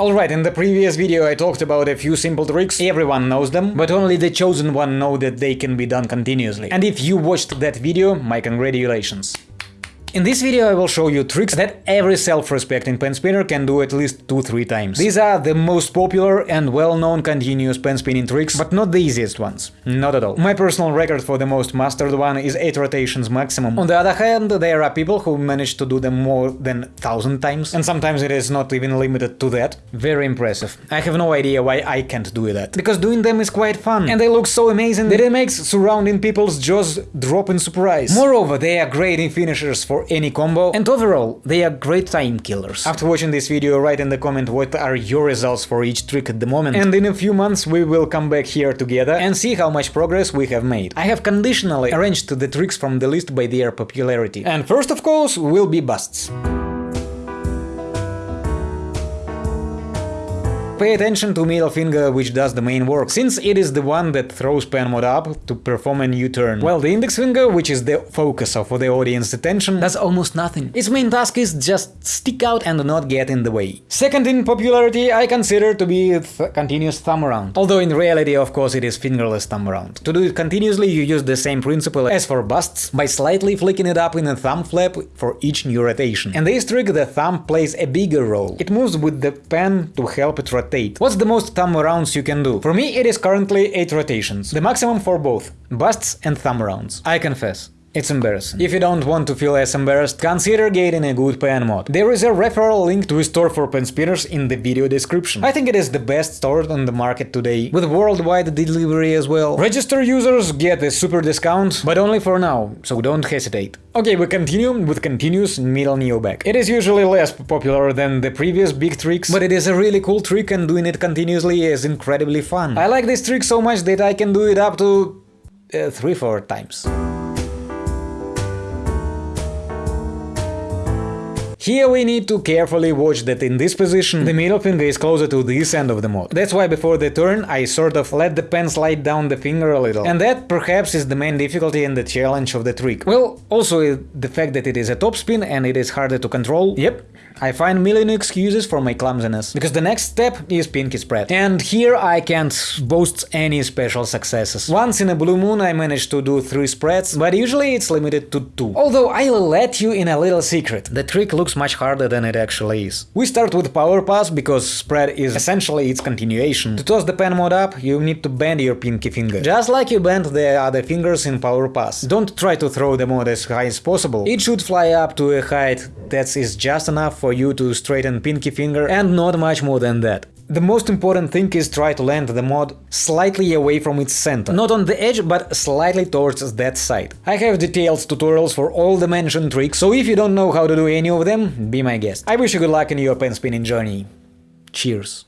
Alright, in the previous video I talked about a few simple tricks, everyone knows them, but only the chosen one know that they can be done continuously. And if you watched that video, my congratulations. In this video I will show you tricks that every self-respecting pen spinner can do at least 2-3 times. These are the most popular and well-known continuous pen spinning tricks, but not the easiest ones. Not at all. My personal record for the most mastered one is 8 rotations maximum. On the other hand, there are people who manage to do them more than 1000 times, and sometimes it is not even limited to that. Very impressive. I have no idea why I can't do that. Because doing them is quite fun, and they look so amazing that it makes surrounding people's jaws drop in surprise. Moreover, they are great in finishers for any combo, and overall, they are great time killers. After watching this video, write in the comment what are your results for each trick at the moment, and in a few months we will come back here together and see how much progress we have made. I have conditionally arranged the tricks from the list by their popularity. And first, of course, will be busts. Pay attention to middle finger which does the main work, since it is the one that throws pen mod up to perform a new turn, while the index finger, which is the focus of the audience attention, does almost nothing. Its main task is just stick out and not get in the way. Second in popularity I consider to be th continuous thumb around, although in reality of course it is fingerless thumb around. To do it continuously you use the same principle as for busts, by slightly flicking it up in a thumb flap for each new rotation. And this trick the thumb plays a bigger role. It moves with the pen to help it rotate rotate. What's the most thumb rounds you can do? For me it is currently 8 rotations, the maximum for both, busts and thumb rounds. I confess. It's embarrassing. If you don't want to feel as embarrassed, consider getting a good pen mod. There is a referral link to a store for pen spinners in the video description. I think it is the best store on the market today, with worldwide delivery as well. Register users get a super discount, but only for now, so don't hesitate. Okay, we continue with continuous middle neo back. It is usually less popular than the previous big tricks, but it is a really cool trick and doing it continuously is incredibly fun. I like this trick so much that I can do it up to... Uh, 3-4 times. Here we need to carefully watch that in this position the middle finger is closer to this end of the mod. That's why before the turn I sort of let the pen slide down the finger a little. And that perhaps is the main difficulty and the challenge of the trick. Well, also the fact that it is a topspin and it is harder to control. Yep, I find million excuses for my clumsiness, because the next step is pinky spread. And here I can't boast any special successes. Once in a blue moon I managed to do 3 spreads, but usually it's limited to 2. Although I'll let you in a little secret, the trick looks much harder than it actually is. We start with power pass, because spread is essentially its continuation. To toss the pen mod up, you need to bend your pinky finger, just like you bend the other fingers in power pass. Don't try to throw the mod as high as possible, it should fly up to a height that is just enough for you to straighten pinky finger and not much more than that. The most important thing is try to land the mod slightly away from its center, not on the edge, but slightly towards that side. I have detailed tutorials for all the mentioned tricks, so if you don't know how to do any of them, be my guest. I wish you good luck in your pen spinning journey. Cheers!